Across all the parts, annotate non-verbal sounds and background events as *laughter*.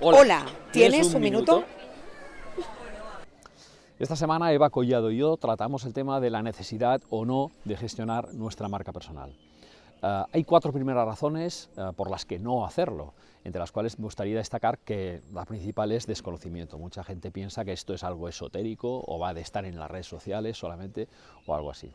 Hola, Hola ¿tienes, un, minuto? *laughs* Esta semana Eva Collado y yo tratamos el tema de la necesidad o no de gestionar nuestra marca personal. Uh, hay cuatro primeras razones uh, por las que no hacerlo, entre las cuales me gustaría destacar que la principal es desconocimiento. Mucha gente piensa que esto es algo esotérico o va de estar en las redes sociales solamente o algo así.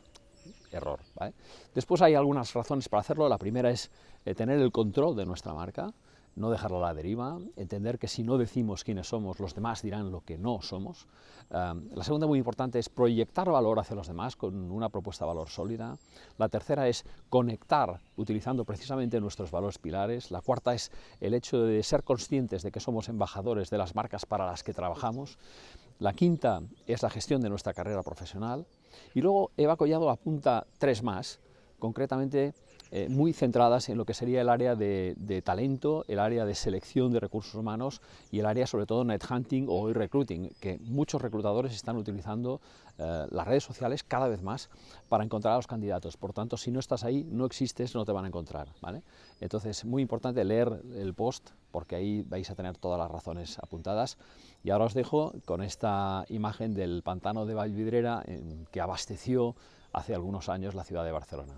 Error. ¿vale? Después hay algunas razones para hacerlo. La primera es eh, tener el control de nuestra marca no dejarla a la deriva, entender que si no decimos quiénes somos, los demás dirán lo que no somos. la segunda, muy importante, es proyectar valor hacia los demás con una propuesta de valor sólida. La tercera es conectar utilizando precisamente nuestros valores pilares. La cuarta es el hecho de ser conscientes de que somos embajadores de las marcas para las que trabajamos. La quinta es la gestión de nuestra carrera profesional. Y luego Eva Collado apunta tres más, concretamente eh, muy centradas en lo que sería el área de, talento, el área de selección de recursos humanos y el área sobre todo net hunting o recruiting, que muchos reclutadores están utilizando eh, las redes sociales cada vez más para encontrar a los candidatos. Por tanto, si no estás ahí, no existes, no te van a encontrar. ¿vale? Entonces, muy importante leer el post porque ahí vais a tener todas las razones apuntadas. Y ahora os dejo con esta imagen del pantano de Vallvidrera que abasteció hace algunos años la ciudad de Barcelona.